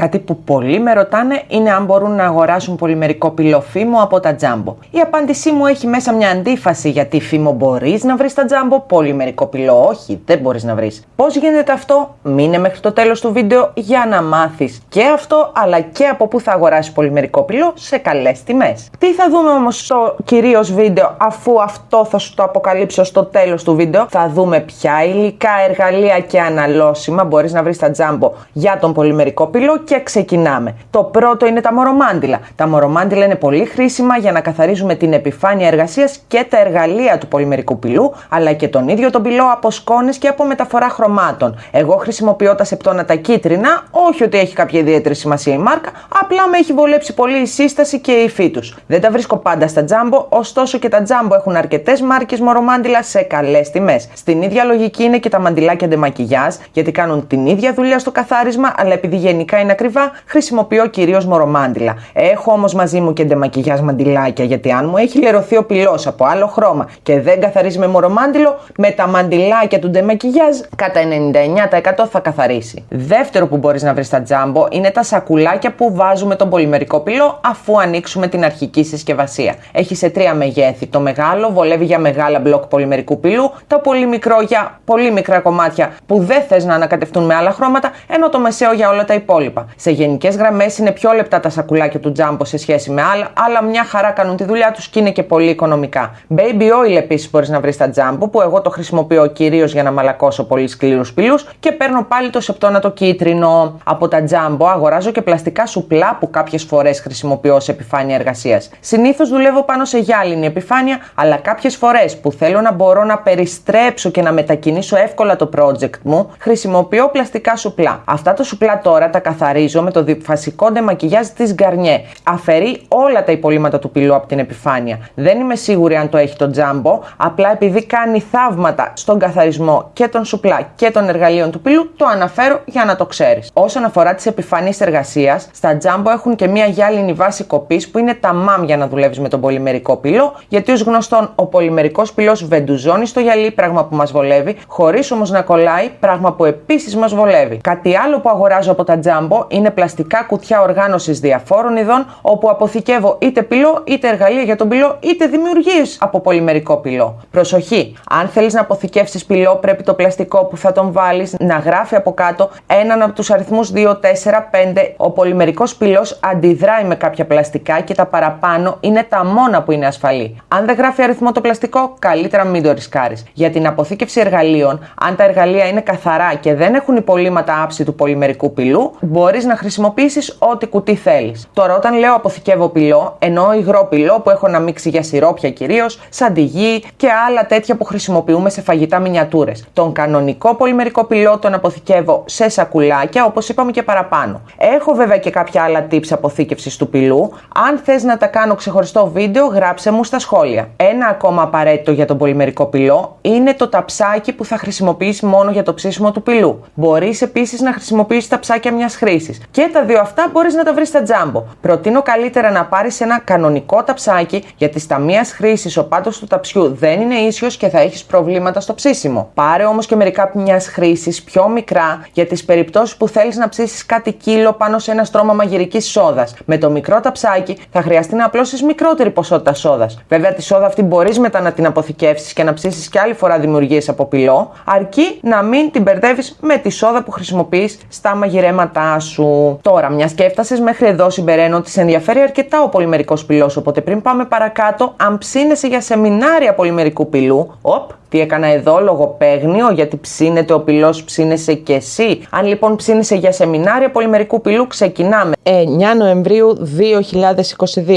Κάτι που πολλοί με ρωτάνε είναι αν μπορούν να αγοράσουν πολυμερικό πυλό φήμο από τα τζάμπο. Η απάντησή μου έχει μέσα μια αντίφαση γιατί φήμο μπορείς να βρεις στα τζάμπο, πολυμερικό πυλό όχι, δεν μπορείς να βρεις. Πώς γίνεται αυτό, μείνε μέχρι το τέλος του βίντεο για να μάθεις και αυτό αλλά και από πού θα αγοράσεις πολυμερικό πυλό σε καλές τιμές. Τι θα δούμε όμως στο κυρίως βίντεο, αφού αυτό θα σου το αποκαλύψω στο τέλος του βίντεο, θα δούμε ποια υλικά, εργαλεία και αναλώσιμα μπορείς να βρεις στα τζάμπο για τον πολυμερικό πυλό και ξεκινάμε. Το πρώτο είναι τα μορομάντιλα. Τα μορομάντιλα είναι πολύ χρήσιμα για να καθαρίζουμε την επιφάνεια εργασίας και τα εργαλεία του πολυμερικού πυλού, αλλά και τον ίδιο τον πυλό από σκόνες και από μεταφορά χρωμάτων. Εγώ χρησιμοποιώ τα σεπτόνα τα κίτρινα, όχι ότι έχει κάποια ιδιαίτερη σημασία η μάρκα, απλά με έχει βολέψει πολύ η σύσταση και η υφή τους. Δεν τα βρίσκω πάντα στα τζάμπο, ωστόσο και τα τζάμπο έχουν αρκετές μάρκες μορομάντιλα σε καλές τιμές. Στην ίδια λογική είναι και τα μαντιλάκια ντεμακιγιάζ, γιατί κάνουν την ίδια δουλειά στο καθάρισμα, αλλά επειδή γενικά είναι ακριβά, χρησιμοποιώ κυρίως μορομάντιλα. Έχω όμως μαζί μου και ντεμακιγιάζ μαντιλάκια, γιατί αν μου έχει λερωθεί ο πυλός από άλλο χρώμα και δεν καθαρίζει με μορομάντιλο, με τα μαντιλάκια του ντεμακιγιάζ κατά 99% θα καθαρίσει. Δεύτερο που μπορείς να βρεις στα τζάμπο είναι τα σακουλάκια που βάζουμε τον πολυμερικό πυλό αφού ανοίξουμε την αρχική συσκευασία. Έχει σε τρία μεγέθη. Το μεγάλο βολεύει για μεγάλα μπλοκ πολυμερικού πυλού, το πολύ μικρό για πολύ μικρά κομμάτια που δεν θες να ανακατευτούν με άλλα χρώματα, ενώ το μεσαίο για όλα τα υπόλοιπα. Σε γενικές γραμμές είναι πιο λεπτά τα σακουλάκια του τζάμπο σε σχέση με άλλα, αλλά μια χαρά κάνουν τη δουλειά τους και είναι και πολύ οικονομικά. Baby oil επίσης μπορείς να βρεις στα τζάμπο που εγώ το χρησιμοποιώ κυρίως για να μαλακώσω πολύ σκληρούς πυλούς και παίρνω πάλι το σεπτόνα το κίτρινο. Από τα τζάμπο αγοράζω και πλαστικά σουπλά που κάποιες φορές χρησιμοποιώ σε επιφάνεια εργασίας. Συνήθως δουλεύω πάνω σε γυάλινη επιφάνεια, αλλά κάποιες φορές που θέλω να μπορώ να περιστρέψω και να μετακινήσω εύκολα το project μου, χρησιμοποιώ πλαστικά σουπλά. Αυτά τα σουπλά τώρα τα καθαρίζω με το διφασικό ντεμακιγιάζ της Garnier. Αφαιρεί όλα τα υπολείμματα του πυλού από την επιφάνεια. Δεν είμαι σίγουρη αν το έχει το τζάμπο, απλά επειδή κάνει θαύματα στον καθαρισμό και των σουπλά και των εργαλείων του πυλού, το αναφέρω για να το ξέρεις. Όσον αφορά τις επιφανείς εργασίας, στα τζάμπο έχουν και μια γυάλινη βάση κοπής που είναι τα μάμ για να δουλεύεις με τον πολυμερικό πυλό, γιατί ως γνωστόν ο πολυμερικός πυλός βεντουζώνει στο γυαλί, πράγμα που μας βολεύει, χωρίς όμως να κολλάει, πράγμα που επίσης μας βολεύει. Κάτι άλλο που αγοράζω από τα τζάμπο είναι πλαστικά κουτιά οργάνωσης διαφόρων ειδών, όπου αποθηκεύω είτε πυλό, είτε εργαλεία για τον πυλό, είτε δημιουργίε από πολυμερικό πυλό. Προσοχή! Αν θέλεις να αποθηκεύσεις πυλό, πρέπει το πλαστικό που θα τον βάλεις να γράφει από κάτω έναν από τους αριθμούς 2, 4, 5. Ο πολυμερικός πυλός αντιδράει με κάποια πλαστικά και τα παραπάνω είναι τα μόνα που είναι ασφαλή. Αν δεν γράφει αριθμό το πλαστικό, καλύτερα μην το ρισκάρεις. Για την αποθήκευση εργαλείων, αν τα εργαλεία είναι καθαρά και δεν έχουν υπολείμματα άψη του πολυμερικού πυλού, μπορεί να χρησιμοποιήσεις ό,τι κουτί θέλεις. Τώρα, όταν λέω αποθηκεύω πυλό, εννοώ υγρό πυλό που έχω να μίξει για σιρόπια κυρίως, σαντιγί και άλλα τέτοια που χρησιμοποιούμε σε φαγητά μινιατούρες. Τον κανονικό πολυμερικό πυλό τον αποθηκεύω σε σακουλάκια, όπως είπαμε και παραπάνω. Έχω βέβαια και κάποια άλλα tips αποθήκευσης του πυλού. Αν θες να τα κάνω ξεχωριστό βίντεο, γράψε μου στα σχόλια. Ένα ακόμα απαραίτητο για τον πολυμερικό πυλό είναι το ταψάκι που θα χρησιμοποιήσει μόνο για το ψήσιμο του πυλού. Μπορείς επίσης να χρησιμοποιήσεις τα ψάκια μιας χρήσης. Και τα δύο αυτά μπορείς να τα βρεις στα τζάμπο. Προτείνω καλύτερα να πάρεις ένα κανονικό ταψάκι, γιατί στα μίας χρήσης ο πάτος του ταψιού δεν είναι ίσιος και θα έχεις προβλήματα στο ψήσιμο. Πάρε όμως και μερικά μιας χρήσης πιο μικρά για τις περιπτώσεις που θέλεις να ψήσεις κάτι κύλο πάνω σε ένα στρώμα μαγειρικής σόδας. Με το μικρό ταψάκι θα χρειαστεί να απλώσεις μικρότερη ποσότητα σόδας. Βέβαια τη σόδα αυτή μπορείς μετά να την αποθηκεύσεις και να ψήσεις και άλλη φορά δημιουργίες από πυλό, αρκεί να μην την μπερδεύεις με τη σόδα που χρησιμοποιείς στα μαγειρέματά σου. Τώρα, μια και έφτασες μέχρι εδώ, συμπεραίνω ότι σε ενδιαφέρει αρκετά ο πολυμερικός πυλός. Οπότε πριν πάμε παρακάτω, αν ψήνεσαι για σεμινάρια πολυμερικού πυλού, οπ, τι έκανα εδώ, λογοπαίγνιο, γιατί ψήνεται ο πυλός, ψήνεσαι και εσύ. Αν λοιπόν ψήνεσαι για σεμινάρια πολυμερικού πυλού, ξεκινάμε 9 Νοεμβρίου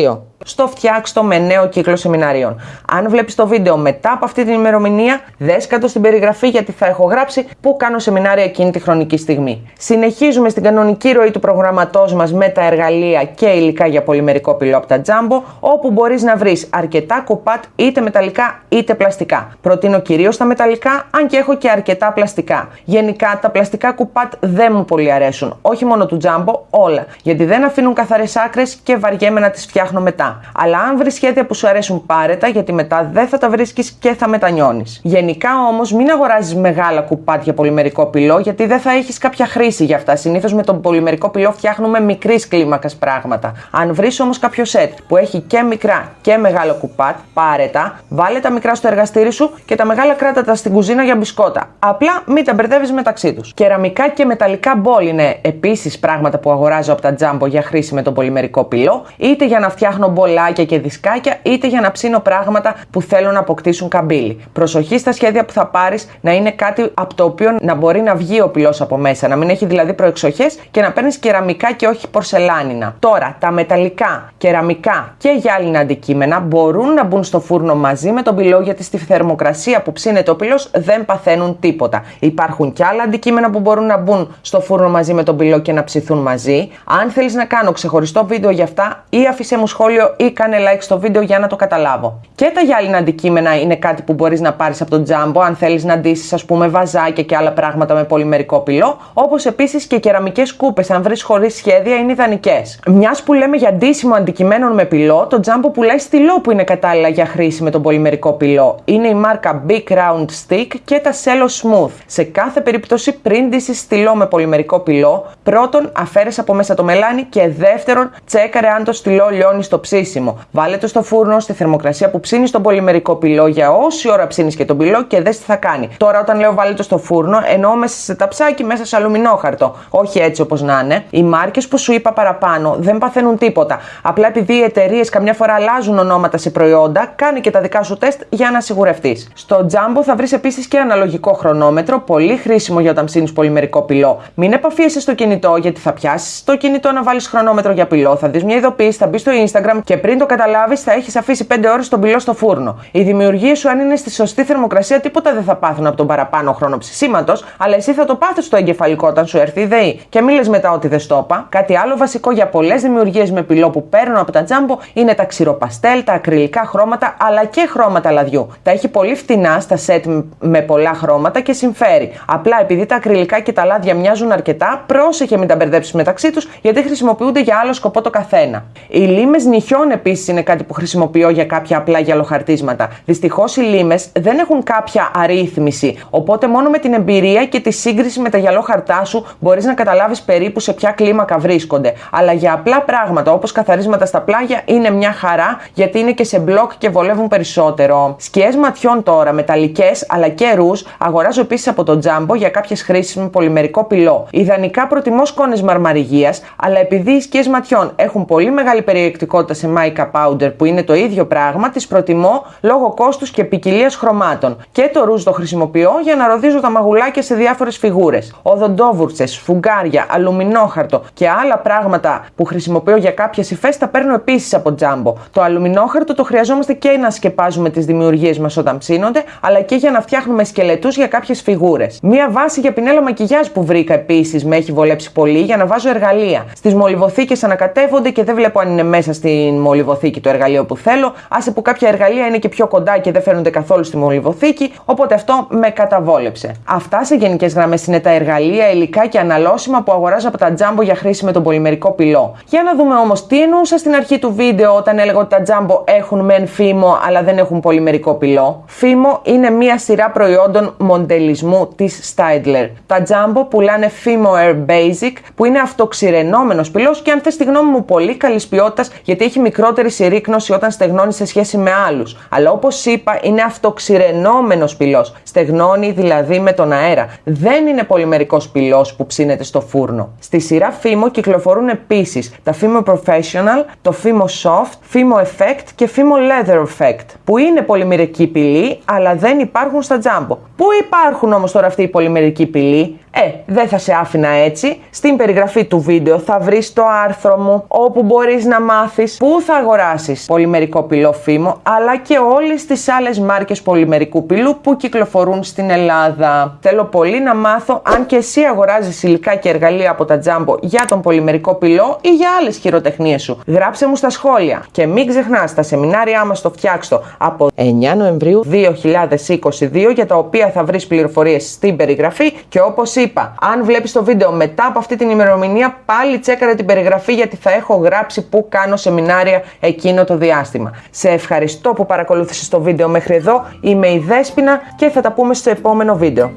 2022 στο φτιάξτο με νέο κύκλο σεμιναρίων. Αν βλέπεις το βίντεο μετά από αυτή την ημερομηνία, δες κάτω στην περιγραφή γιατί θα έχω γράψει που κάνω σεμινάρια εκείνη τη χρονική στιγμή. Συνεχίζουμε στην κανονική ροή του προγραμματός μας με τα εργαλεία και υλικά για πολυμερικό πυλό από τα Jumbo, όπου μπορείς να βρεις αρκετά κουπάτ είτε μεταλλικά είτε πλαστικά. Προτείνω κυρίως τα μεταλλικά, αν και έχω και αρκετά πλαστικά. Γενικά τα πλαστικά κουπάτ δεν μου πολύ αρέσουν. Όχι μόνο του τζάμπο, όλα. Γιατί δεν αφήνουν καθαρές άκρες και βαριέμαι να τις φτιάχνω μετά. Αλλά αν βρεις σχέδια που σου αρέσουν, πάρετα γιατί μετά δεν θα τα βρίσκεις και θα μετανιώνεις. Γενικά όμως μην αγοράζεις μεγάλα κουπάτια πολυμερικό πυλό γιατί δεν θα έχεις κάποια χρήση για αυτά. Συνήθως με τον πολυμερικό πυλό φτιάχνουμε μικρής κλίμακας πράγματα. Αν βρεις όμως κάποιο σετ που έχει και μικρά και μεγάλο κουπάτ, πάρε τα, βάλε τα μικρά στο εργαστήρι σου και τα μεγάλα κράτα τα στην κουζίνα για μπισκότα. Απλά μην τα μπερδεύεις μεταξύ τους. Κεραμικά και μεταλλικά μπολ είναι επίσης πράγματα που αγοράζω από τα τζάμπο για χρήση με τον πολυμερικό πυλό, είτε για να φτιάχνω μπολάκια και δισκάκια, είτε για να ψήνω πράγματα που θέλω να αποκτήσουν καμπύλη. Προσοχή στα σχέδια που θα πάρεις να είναι κάτι από το οποίο να μπορεί να βγει ο πυλός από μέσα, να μην έχει δηλαδή προεξοχές και να παίρνεις κεραμικά και όχι πορσελάνινα. Τώρα, τα μεταλλικά, κεραμικά και γυάλινα αντικείμενα μπορούν να μπουν στο φούρνο μαζί με τον πυλό γιατί στη θερμοκρασία που ψήνεται ο πυλός δεν παθαίνουν τίποτα. Υπάρχουν και άλλα αντικείμενα που μπορούν να μπουν στο φούρνο μαζί με τον πυλό και να ψηθούν μαζί. Αν θέλεις να κάνω ξεχωριστό βίντεο για αυτά, ή αφήσε μου σχόλιο ή κάνε like στο βίντεο για να το καταλάβω. Και τα γυάλινα αντικείμενα είναι κάτι που μπορείς να πάρεις από τον τζάμπο, αν θέλεις να ντύσεις, ας πούμε, βαζάκια και άλλα πράγματα με πολυμερικό πυλό. Όπως επίσης και κεραμικές κούπες, αν βρεις χωρίς σχέδια, είναι ιδανικές. Μιας που λέμε για ντύσιμο αντικειμένων με πυλό, το Jumbo πουλάει στυλό που είναι κατάλληλα για χρήση με τον πολυμερικό πυλό. Είναι η μάρκα Big Round Stick και τα Cello Smooth. Σε κάθε περίπτωση, πριν ντύσεις στυλό με πολυμερικό πυλό, πρώτον αφαίρεσαι από μέσα το μελάνι και δεύτερον τσέκαρε αν το στυλό λιώνει στο ψήσιμο. Βάλε το στο φούρνο στη θερμοκρασία που ψήνεις τον πολυμερικό πυλό για όση ώρα ψήνεις και τον πυλό και δες τι θα κάνει. Τώρα, όταν λέω βάλε το στο φούρνο, εννοώ μέσα σε ταψάκι μέσα σε αλουμινόχαρτο. Όχι έτσι όπως να είναι. Οι μάρκες που σου είπα παραπάνω δεν παθαίνουν τίποτα. Απλά επειδή οι εταιρείες καμιά φορά αλλάζουν ονόματα σε προϊόντα, κάνει και τα δικά σου τεστ για να σιγουρευτείς. Στο Jumbo θα βρεις επίσης και αναλογικό χρονόμετρο, πολύ χρήσιμο για όταν ψήνεις πολυμερικό πυλό. Μην επαφίεσαι στο κινητό, γιατί θα πιάσεις το κινητό να βάλεις χρονόμετρο για πυλό, θα δεις μια ειδοποίηση, θα μπεις στο Instagram και πριν το καταλάβεις θα έχεις αφήσει 5 ώρες τον πυλό στο φούρνο. Οι δημιουργίε σου, αν είναι στη σωστή θερμοκρασία, τίποτα δεν θα πάθουν από τον παραπάνω χρόνο ψησίματος, αλλά εσύ θα το πάθεις στο εγκεφαλικό όταν σου έρθει η ΔΕΗ. Και μίλε μετά ότι δεν στο Κάτι άλλο βασικό για πολλές δημιουργίες με πυλό που παίρνω από τα τζάμπο είναι τα ξηροπαστέλ, τα ακριλικά χρώματα αλλά και χρώματα λαδιού. Τα έχει πολύ φτηνά στα σετ με πολλά χρώματα και συμφέρει. Απλά επειδή τα ακριλικά και τα λάδια μοιάζουν αρκετά, πρόσεχε μην τα μπερδέψεις μεταξύ τους γιατί χρησιμοποιούνται για άλλο σκοπό το καθένα. Οι λίμες νυχιών επίσης είναι κάτι που χρησιμοποιώ για κάποια απλά γυαλοχαρτίσματα. Δυστυχώς οι λίμες δεν έχουν κάποια αρρύθμιση, οπότε μόνο με την εμπειρία και τη σύγκριση με τα γυαλόχαρτά σου μπορείς να καταλάβεις περίπου σε ποια κλίμακα βρίσκονται. Αλλά για απλά πράγματα όπως καθαρίσματα στα πλάγια είναι μια χαρά γιατί είναι και σε μπλοκ και βολεύουν περισσότερο. Σκιές ματιών τώρα, μεταλλικές αλλά και ρου, αγοράζω επίσης από το Jumbo για κάποιες χρήσεις με πολυμερικό πυλό. Ιδανικά προτιμώ σκόνες μαρμαριγίας, αλλά επειδή οι σκιές ματιών έχουν πολύ μεγάλη περιεκτικότητα σε mica powder που είναι το ίδιο πράγμα, τις προτιμώ λόγω κόστους και ποικιλία χρωμάτων. Και το ρούζ το χρησιμοποιώ για να ροδίζω τα μαγουλάκια σε διάφορες φιγούρες. Οδοντόβουρτσες, φουγγάρια, αλουμινόχαρτο και άλλα πράγματα που χρησιμοποιώ για κάποιες υφές τα παίρνω επίσης από τζάμπο. Το αλουμινόχαρτο το χρειαζόμαστε και να σκεπάζουμε τις δημιουργίες μας όταν ψήνονται, αλλά και για να φτιάχνουμε σκελετούς για κάποιες φιγούρες. Μία βάση για πινέλα μακιγιάζ που βρήκα επίσης με έχει βολέψει πολύ για να βάζω εργαλεία. Στις μολυβοθήκες ανακατεύονται και δεν βλέπω αν είναι μέσα στην μολυβοθήκη το εργαλείο που θέλω. Άσε που κάποια εργαλεία είναι και πιο κοντά και δεν φαίνονται καθόλου στη μολυβοθήκη, οπότε αυτό με καταβόλεψε. Αυτά σε γενικές γραμμές είναι τα εργαλεία, υλικά και αναλώσιμα που αγοράζω από τα τζάμπο για χρήση με τον πολυμερικό πυλό. Για να δούμε όμως τι εννοούσα στην αρχή του βίντεο όταν έλεγα ότι τα τζάμπο έχουν μεν φήμο αλλά δεν έχουν πολυμερικό πυλό. Φήμο είναι μία σειρά προϊόντων μοντελισμού της Stidler. Τα τζάμπο πουλάνε Fimo Air Basic που είναι αυτοξηρενόμενος πυλός και αν θες τη γνώμη μου πολύ καλής ποιότητας γιατί έχει μικρότερη συρρήκνωση όταν στεγνώνεις σε σχέση με άλλους. Αλλά όπως είπα είναι αυτοξηρενόμενος πυλός. Στεγνώνει δηλαδή με τον αέρα. Δεν είναι πολυμερικός πυλός που ψήνεται στο φούρνο. Στη σειρά Fimo κυκλοφορούν επίσης τα Fimo Professional, το Fimo Soft, Fimo Effect και Fimo Leather Effect, που είναι πολυμερική πυλή, αλλά δεν υπάρχουν στα Jumbo. Πού υπάρχουν όμως τώρα αυτοί οι πολυμερικοί πυλοί, Ε, δεν θα σε άφηνα έτσι. Στην περιγραφή του βίντεο θα βρεις το άρθρο μου όπου μπορείς να μάθεις πού θα αγοράσεις πολυμερικό πυλό φήμο αλλά και όλες τις άλλες μάρκες πολυμερικού πυλού που κυκλοφορούν στην Ελλάδα. Θέλω πολύ να μάθω αν και εσύ αγοράζεις υλικά και εργαλεία από τα Jumbo για τον πολυμερικό πυλό ή για άλλες χειροτεχνίες σου. Γράψε μου στα σχόλια και μην ξεχνάς τα σεμινάρια μας στο φτιάξτο από 9 Νοεμβρίου 2022 για τα οποία θα βρεις πληροφορίες στην περιγραφή και όπως είπα, αν βλέπεις το βίντεο μετά από αυτή την ημερομηνία πάλι τσέκαρε την περιγραφή γιατί θα έχω γράψει που κάνω σεμινάρια εκείνο το διάστημα. Σε ευχαριστώ που παρακολούθησες το βίντεο μέχρι εδώ, είμαι η Δέσποινα και θα τα πούμε στο επόμενο βίντεο.